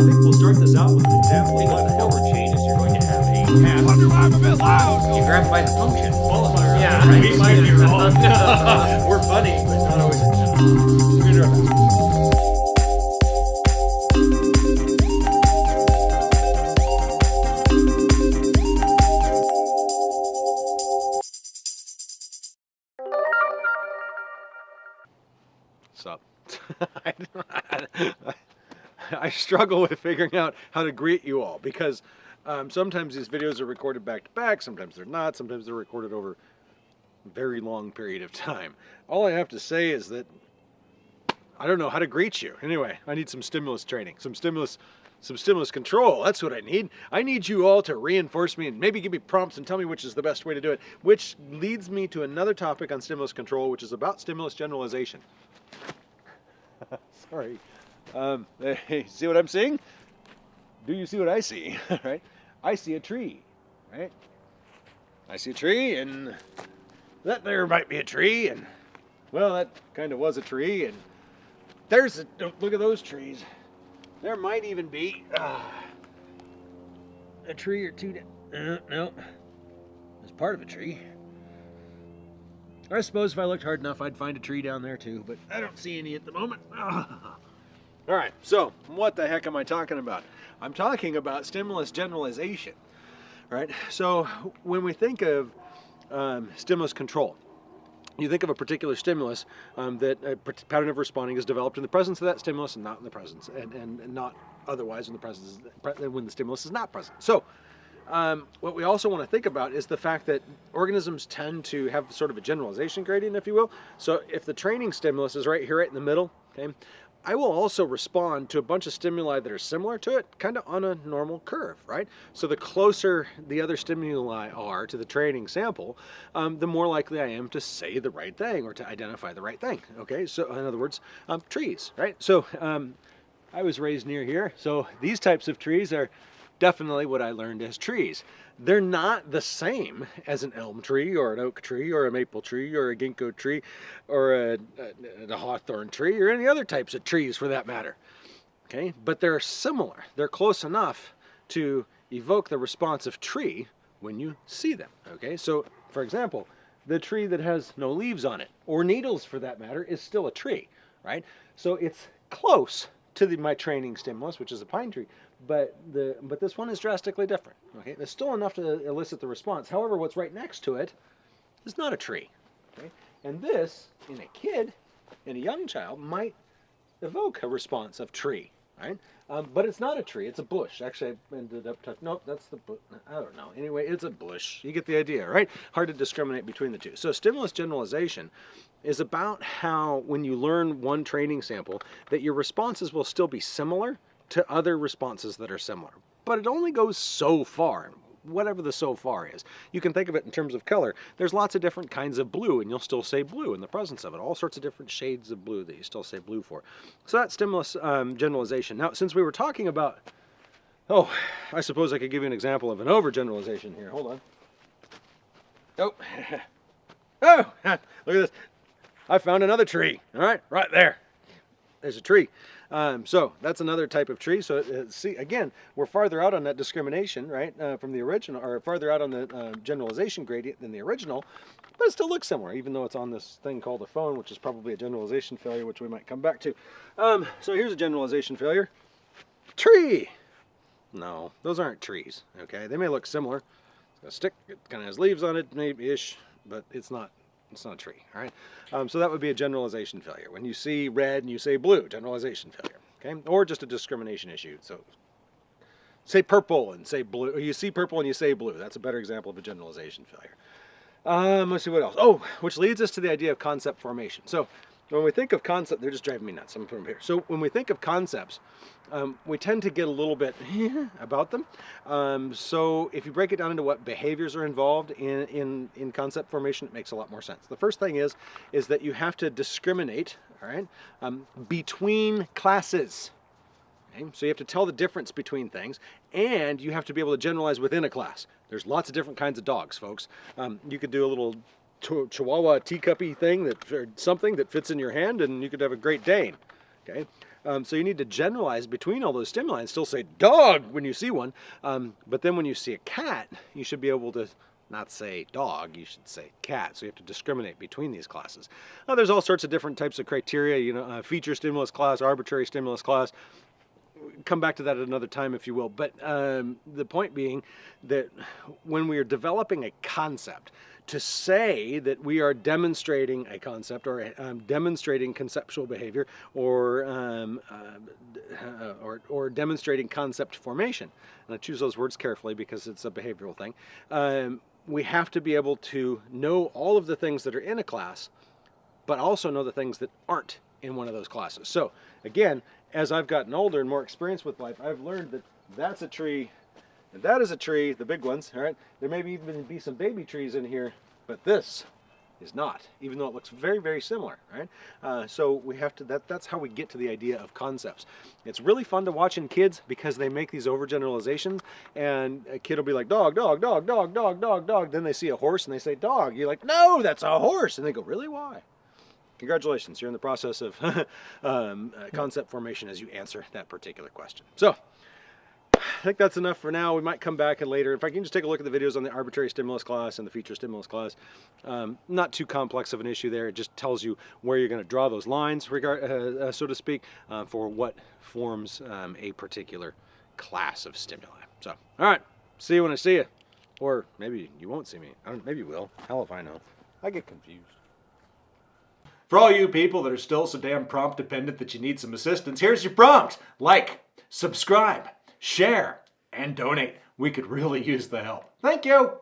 think we'll start this out with an example of what the hell changes. You're going to have a path. Wonder why I'm a bit loud. You grab by the function. Qualifier. Yeah, right. right. We might be wrong. We're funny, but not always. We're gonna do our best. Sup? I struggle with figuring out how to greet you all because um, sometimes these videos are recorded back to back, sometimes they're not, sometimes they're recorded over a very long period of time. All I have to say is that I don't know how to greet you. Anyway, I need some stimulus training, some stimulus, some stimulus control. That's what I need. I need you all to reinforce me and maybe give me prompts and tell me which is the best way to do it. Which leads me to another topic on stimulus control, which is about stimulus generalization. Sorry. Um, see what I'm seeing? Do you see what I see? right? I see a tree, right? I see a tree, and that there might be a tree, and well, that kind of was a tree, and there's a look at those trees. There might even be uh, a tree or two. Uh, no, it's part of a tree. I suppose if I looked hard enough, I'd find a tree down there too, but I don't see any at the moment. All right, so what the heck am I talking about? I'm talking about stimulus generalization, right? So when we think of um, stimulus control, you think of a particular stimulus um, that a pattern of responding is developed in the presence of that stimulus and not in the presence, and, and, and not otherwise when the presence pre- when the stimulus is not present. So um, what we also want to think about is the fact that organisms tend to have sort of a generalization gradient, if you will. So if the training stimulus is right here, right in the middle, okay, I will also respond to a bunch of stimuli that are similar to it, kind of on a normal curve, right? So the closer the other stimuli are to the training sample, um, the more likely I am to say the right thing or to identify the right thing, okay? So in other words, um, trees, right? So um, I was raised near here, so these types of trees are definitely what I learned as trees. They're not the same as an elm tree or an oak tree or a maple tree or a ginkgo tree or a, a, a hawthorn tree or any other types of trees for that matter. Okay, but they're similar. They're close enough to evoke the response of tree when you see them. Okay, so for example, the tree that has no leaves on it or needles for that matter is still a tree, right? So it's close to the, my training stimulus, which is a pine tree, but the but this one is drastically different. Okay, there's still enough to elicit the response. However, what's right next to it is not a tree. Okay, and this in a kid, in a young child, might evoke a response of tree, right? Um, but it's not a tree; it's a bush. Actually, I ended up touching. Nope, that's the. I don't know. Anyway, it's a bush. You get the idea, right? Hard to discriminate between the two. So, stimulus generalization is about how, when you learn one training sample, that your responses will still be similar to other responses that are similar. But it only goes so far whatever the so far is. You can think of it in terms of color. There's lots of different kinds of blue, and you'll still say blue in the presence of it. All sorts of different shades of blue that you still say blue for. So that's stimulus um, generalization. Now, since we were talking about, oh, I suppose I could give you an example of an overgeneralization here. Hold on. Oh, oh, look at this. I found another tree. All right, right there. There's a tree. Um, so that's another type of tree. So uh, see, again, we're farther out on that discrimination, right, uh, from the original, or farther out on the uh, generalization gradient than the original, but it still looks similar, even though it's on this thing called a phone, which is probably a generalization failure, which we might come back to. Um, so here's a generalization failure. Tree. No, those aren't trees. Okay, they may look similar. It's got a stick. It kind of has leaves on it, maybe ish, but it's not it's not a tree, all right? Um, so that would be a generalization failure. When you see red and you say blue, generalization failure, okay? Or just a discrimination issue. So say purple and say blue. Or you see purple and you say blue. That's a better example of a generalization failure. Um, let's see what else. Oh, which leads us to the idea of concept formation. So when we think of concept, they're just driving me nuts. I'm them here. So when we think of concepts, um, we tend to get a little bit about them. Um, so if you break it down into what behaviors are involved in, in, in concept formation, it makes a lot more sense. The first thing is, is that you have to discriminate, all right, um, between classes. Okay? So you have to tell the difference between things, and you have to be able to generalize within a class. There's lots of different kinds of dogs, folks. Um, you could do a little Chihuahua teacuppy thing that or something that fits in your hand, and you could have a Great Dane. Okay, Um, so you need to generalize between all those stimuli and still say dog when you see one. Um, but then when you see a cat, you should be able to not say dog, you should say cat. So you have to discriminate between these classes. Now, there's all sorts of different types of criteria, you know, uh, feature stimulus class, arbitrary stimulus class. Come back to that at another time if you will. But um, the point being that when we are developing a concept, to say that we are demonstrating a concept or um, demonstrating conceptual behavior or, um, uh, or, or, demonstrating concept formation. And I choose those words carefully because it's a behavioral thing. Um, we have to be able to know all of the things that are in a class, but also know the things that aren't in one of those classes. So again, as I've gotten older and more experienced with life, I've learned that that's a tree and that is a tree, the big ones, all right? There may even be some baby trees in here, but this is not, even though it looks very, very similar, right? Uh, so we have to, that, that's how we get to the idea of concepts. It's really fun to watch in kids because they make these overgeneralizations and a kid will be like, dog, dog, dog, dog, dog, dog, dog. Then they see a horse and they say, dog. You're like, no, that's a horse. And they go, really, why? Congratulations, you're in the process of um, uh, concept formation as you answer that particular question. So, I think that's enough for now. We might come back and later. If I can just take a look at the videos on the arbitrary stimulus class and the feature stimulus class, um, not too complex of an issue there. It just tells you where you're going to draw those lines, regard, uh, uh, so to speak, uh, for what forms um, a particular class of stimuli. So, all right, see you when I see you. Or maybe you won't see me. maybe you will. Hell if I know. I get confused. For all you people that are still so damn prompt dependent that you need some assistance, here's your prompt. Like, subscribe, share, and donate. We could really use the help. Thank you.